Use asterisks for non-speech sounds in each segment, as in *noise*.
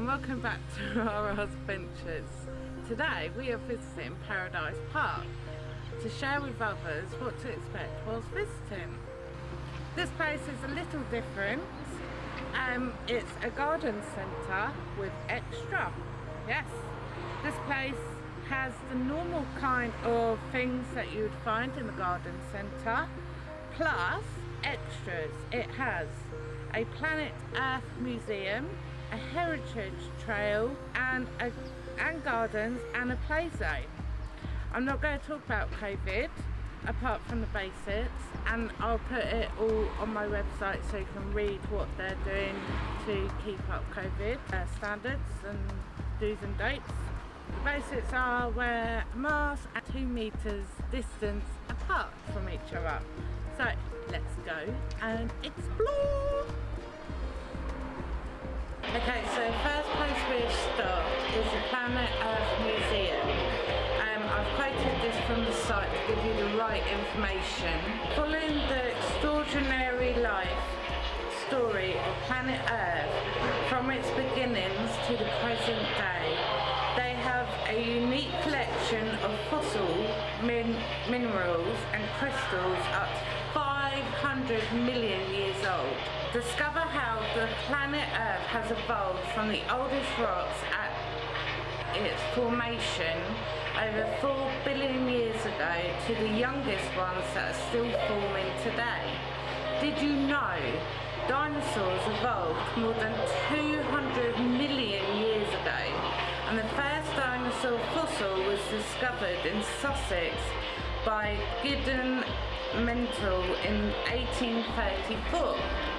and welcome back to *laughs* our adventures. Today we are visiting Paradise Park to share with others what to expect whilst visiting. This place is a little different. Um, it's a garden centre with extra. Yes, this place has the normal kind of things that you would find in the garden centre plus extras. It has a Planet Earth museum, a heritage trail and, a, and gardens and a play zone. I'm not going to talk about COVID apart from the basics and I'll put it all on my website so you can read what they're doing to keep up COVID uh, standards and do's and don'ts. The basics are wear masks at 2 metres distance apart from each other. So let's go and explore! Okay, so first place we start is the Planet Earth Museum. Um, I've quoted this from the site to give you the right information. Following the extraordinary life story of planet Earth from its beginnings to the present day, they have a unique collection of fossil min minerals and crystals up to 500 million years old. Discover how the planet Earth has evolved from the oldest rocks at its formation over 4 billion years ago to the youngest ones that are still forming today. Did you know dinosaurs evolved more than 200 million years ago and the first dinosaur fossil was discovered in Sussex by Gideon Mantell in 1834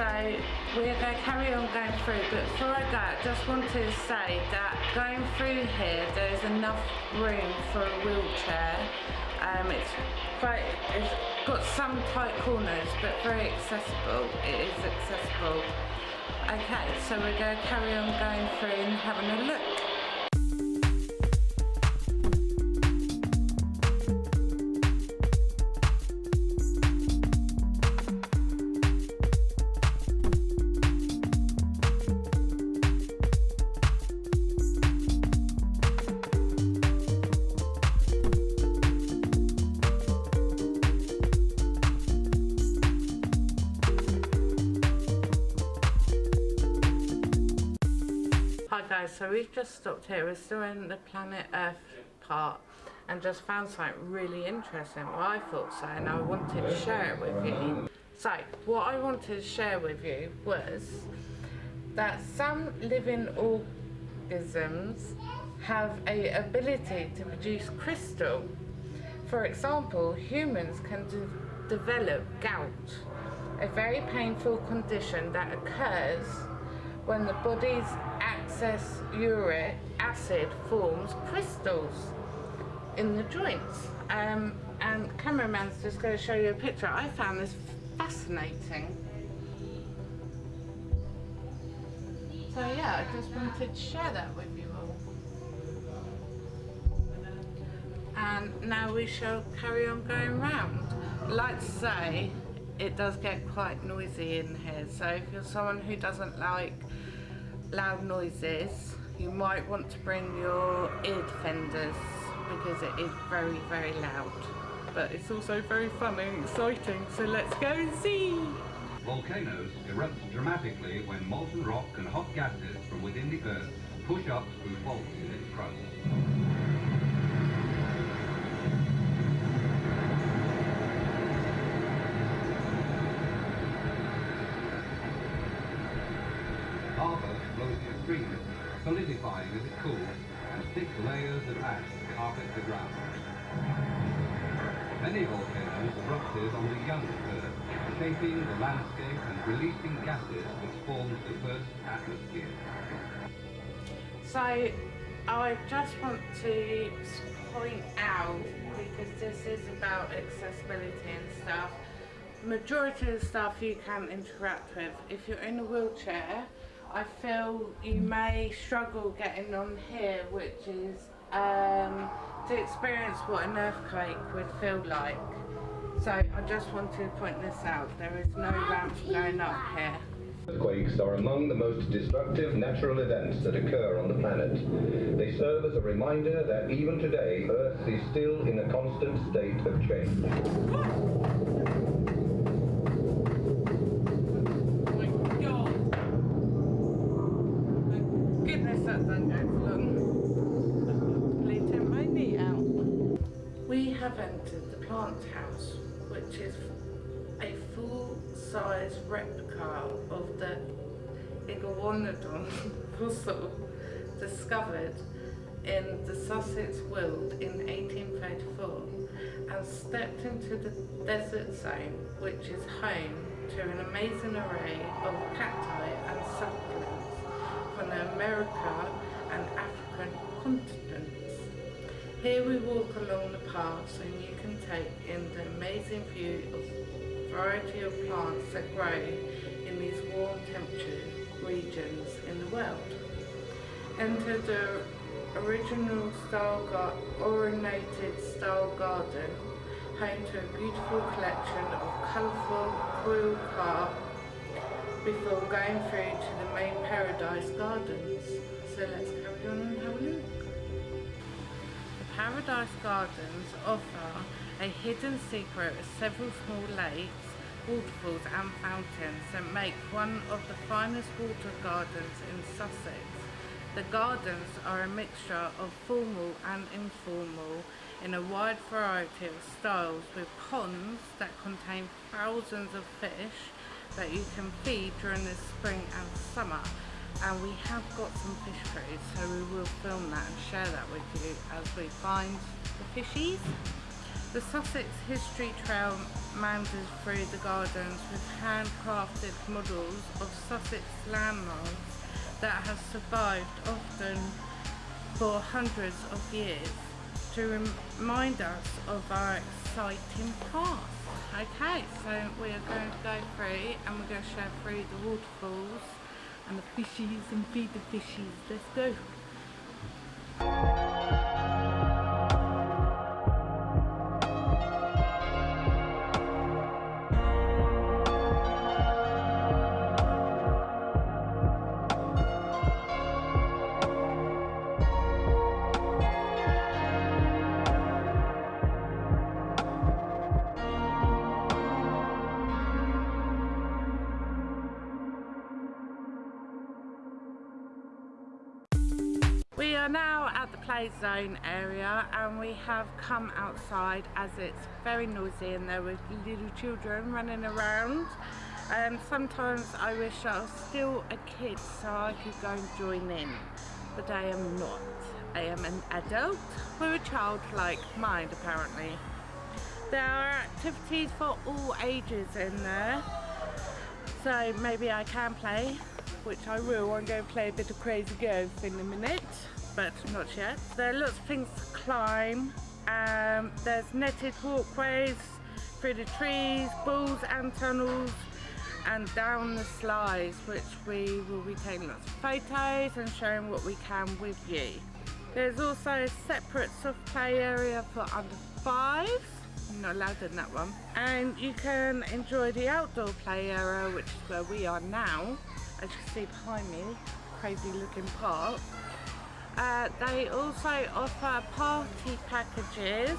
so we're going to carry on going through but before I go I just want to say that going through here there's enough room for a wheelchair. Um, it's quite it's got some tight corners but very accessible. It is accessible. Okay so we're going to carry on going through and having a look so we've just stopped here. We're still in the planet Earth part and just found something really interesting. Well, I thought so and I wanted to share it with you. So, what I wanted to share with you was that some living organisms have a ability to produce crystal. For example, humans can de develop gout, a very painful condition that occurs when the body's excess uric acid forms crystals in the joints. Um, and cameraman's just going to show you a picture. I found this fascinating. So yeah, I just wanted to share that with you all. And now we shall carry on going round. Like to say, it does get quite noisy in here. So if you're someone who doesn't like loud noises you might want to bring your ear defenders because it is very very loud. But it's also very fun and exciting. So let's go and see. Volcanoes erupt dramatically when molten rock and hot gases from within the earth push up through faults in its crust solidifying as it cools, and thick layers of ash carpet the ground. Many volcanoes erupted on the young Earth, shaping the landscape and releasing gases which formed the first atmosphere. So, I just want to point out, because this is about accessibility and stuff, majority of the stuff you can interact with. If you're in a wheelchair, I feel you may struggle getting on here, which is um, to experience what an earthquake would feel like. So I just wanted to point this out. There is no ramp going up here. Earthquakes are among the most destructive natural events that occur on the planet. They serve as a reminder that even today, Earth is still in a constant state of change. Have entered the plant house, which is a full-size replica of the Iguanodon *laughs* fossil discovered in the Sussex Weald in 1834 and stepped into the desert zone which is home to an amazing array of cacti and succulents from the America and African continents. Here we walk along the paths and you can take in the amazing view of a variety of plants that grow in these warm temperature regions in the world. Enter the original style ornated style garden, home to a beautiful collection of colourful koi carp before going through to the main paradise gardens. So let's carry on and have a look. Paradise Gardens offer a hidden secret of several small lakes, waterfalls and fountains that make one of the finest water gardens in Sussex. The gardens are a mixture of formal and informal in a wide variety of styles with ponds that contain thousands of fish that you can feed during the spring and summer and we have got some fish food so we will film that and share that with you as we find the fishies. The Sussex History Trail meanders through the gardens with handcrafted models of Sussex landmarks that have survived often for hundreds of years to remind us of our exciting past. Okay, so we are going to go through and we're going to share through the waterfalls and the fishies and feed the fishies. Let's go. Are now at the play zone area and we have come outside as it's very noisy and there were little children running around. And sometimes I wish I was still a kid so I could go and join in. But I am not. I am an adult with a childlike mind apparently. There are activities for all ages in there. So maybe I can play which I will. I'm going to play a bit of Crazy Ghost in a minute, but not yet. There are lots of things to climb. Um, there's netted walkways through the trees, balls and tunnels, and down the slides, which we will be taking lots of photos and showing what we can with you. There's also a separate soft play area for under fives. I'm not allowed in that one. And you can enjoy the outdoor play area, which is where we are now as you can see behind me, crazy looking park. Uh, they also offer party packages,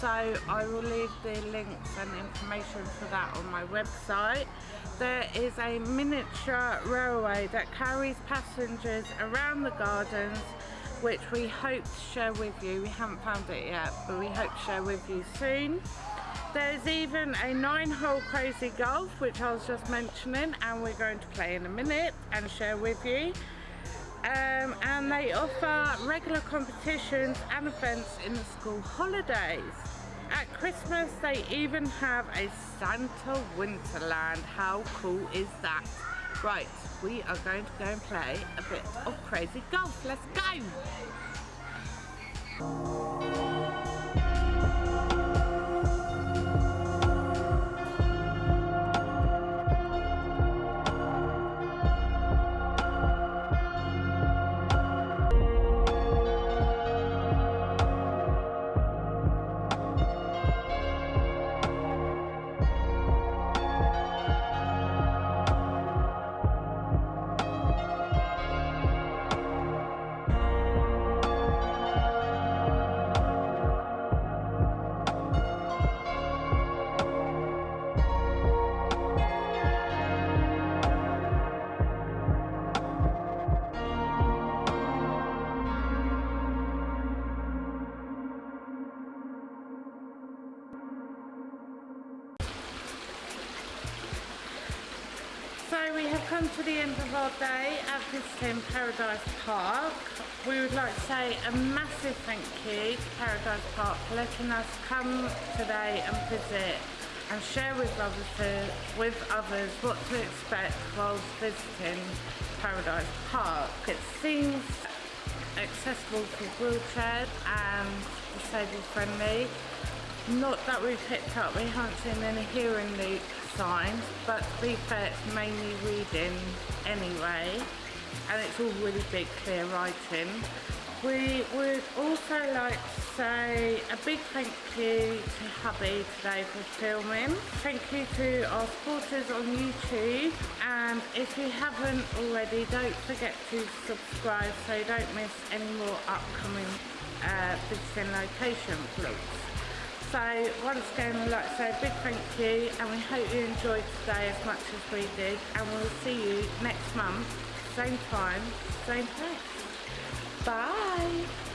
so I will leave the links and information for that on my website. There is a miniature railway that carries passengers around the gardens which we hope to share with you. We haven't found it yet, but we hope to share with you soon. There's even a nine hole crazy golf which I was just mentioning and we're going to play in a minute and share with you. Um, and they offer regular competitions and events in the school holidays. At Christmas they even have a Santa Winterland. How cool is that? Right, we are going to go and play a bit of crazy golf. Let's go! Come to the end of our day at visiting Paradise Park. We would like to say a massive thank you to Paradise Park for letting us come today and visit and share with others, with others what to expect whilst visiting Paradise Park. It seems accessible for wheelchairs and disabled friendly. Not that we've picked up, we haven't seen any hearing loop signs, but to be fair, it's mainly reading anyway, and it's all really big, clear writing. We would also like to say a big thank you to Hubby today for filming. Thank you to our supporters on YouTube and if you haven't already don't forget to subscribe so you don't miss any more upcoming uh, visiting location vlogs. So once again I'd like to say a big thank you and we hope you enjoyed today as much as we did and we'll see you next month, same time, same place. Bye.